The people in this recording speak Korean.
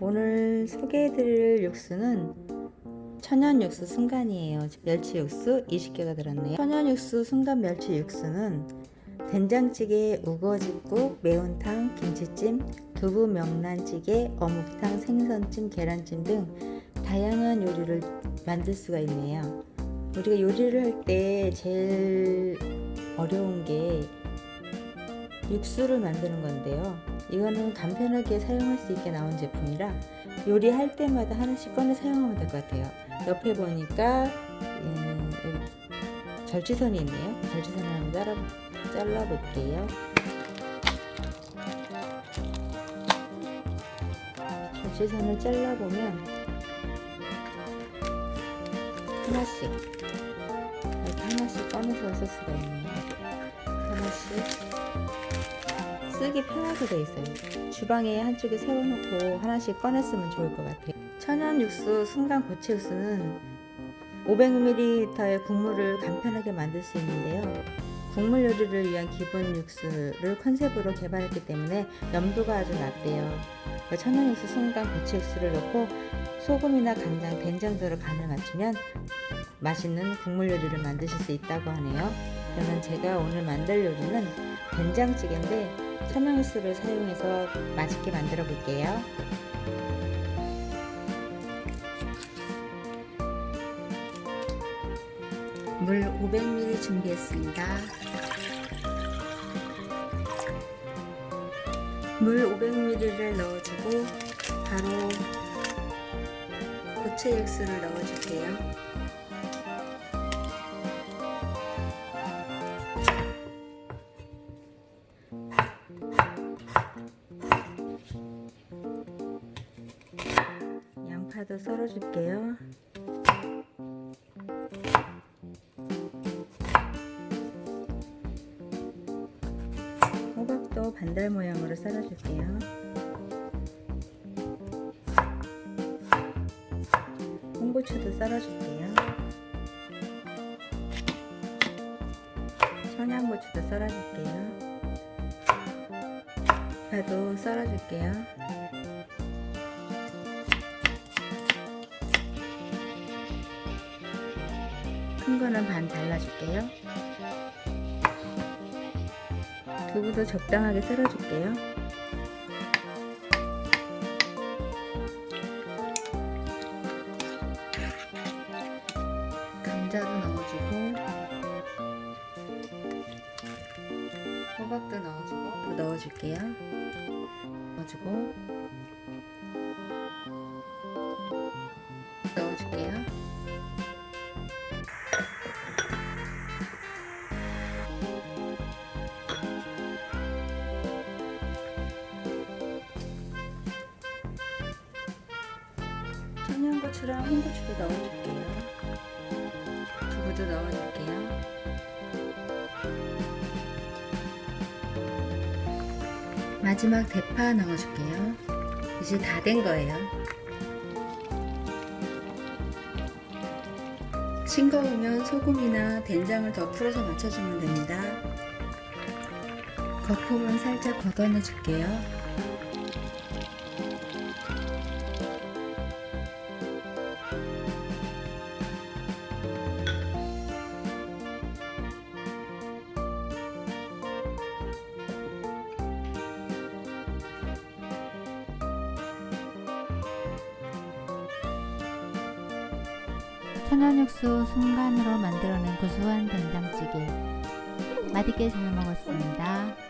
오늘 소개해드릴 육수는 천연 육수 순간이에요. 멸치 육수 20개가 들었네요. 천연 육수 순간 멸치 육수는 된장찌개, 우거지국, 매운탕, 김치찜, 두부 명란찌개, 어묵탕, 생선찜, 계란찜 등 다양한 요리를 만들 수가 있네요. 우리가 요리를 할 때 제일 어려운 게 육수를 만드는 건데요. 이거는 간편하게 사용할 수 있게 나온 제품이라 요리할 때마다 하나씩 꺼내 사용하면 될 것 같아요. 옆에 보니까 음, 절지선이 있네요. 절지선을 한번 따라, 잘라볼게요. 절지선을 잘라보면 하나씩 이렇게 하나씩 꺼내서 쓸 수가 있네요. 하나씩 쓰기 편하게 되어 있어요. 주방에 한쪽에 세워놓고 하나씩 꺼냈으면 좋을 것 같아요. 천연 육수 순간 고체 육수는 500ml의 국물을 간편하게 만들 수 있는데요. 국물 요리를 위한 기본 육수를 컨셉으로 개발했기 때문에 염도가 아주 낮대요. 천연 육수 순간 고체 육수를 넣고 소금이나 간장, 된장 등으로 간을 맞추면 맛있는 국물 요리를 만드실 수 있다고 하네요. 그러면 제가 오늘 만들 요리는 된장찌개인데 천연육수를 사용해서 맛있게 만들어 볼게요. 물 500ml 준비했습니다. 물 500ml를 넣어주고 바로 고체 육수를 넣어줄게요. 양파도 썰어줄게요. 호박도 반달 모양으로 썰어줄게요. 홍고추도 썰어줄게요. 청양고추도 썰어줄게요. 파도 썰어줄게요. 큰 거는 반 잘라줄게요. 두부도 적당하게 썰어줄게요. 감자도 넣어주고 호박도 넣어주고 넣어줄게요. 넣어주고 넣어줄게요. 청양고추랑 홍고추도 넣어줄게요. 두부도 넣어줄게요. 마지막 대파 넣어줄게요. 이제 다 된 거예요. 싱거우면 소금이나 된장을 더 풀어서 맞춰주면 됩니다. 거품은 살짝 걷어내 줄게요. 천연육수 순간으로 만들어낸 고소한 된장찌개 맛있게 잘 먹었습니다.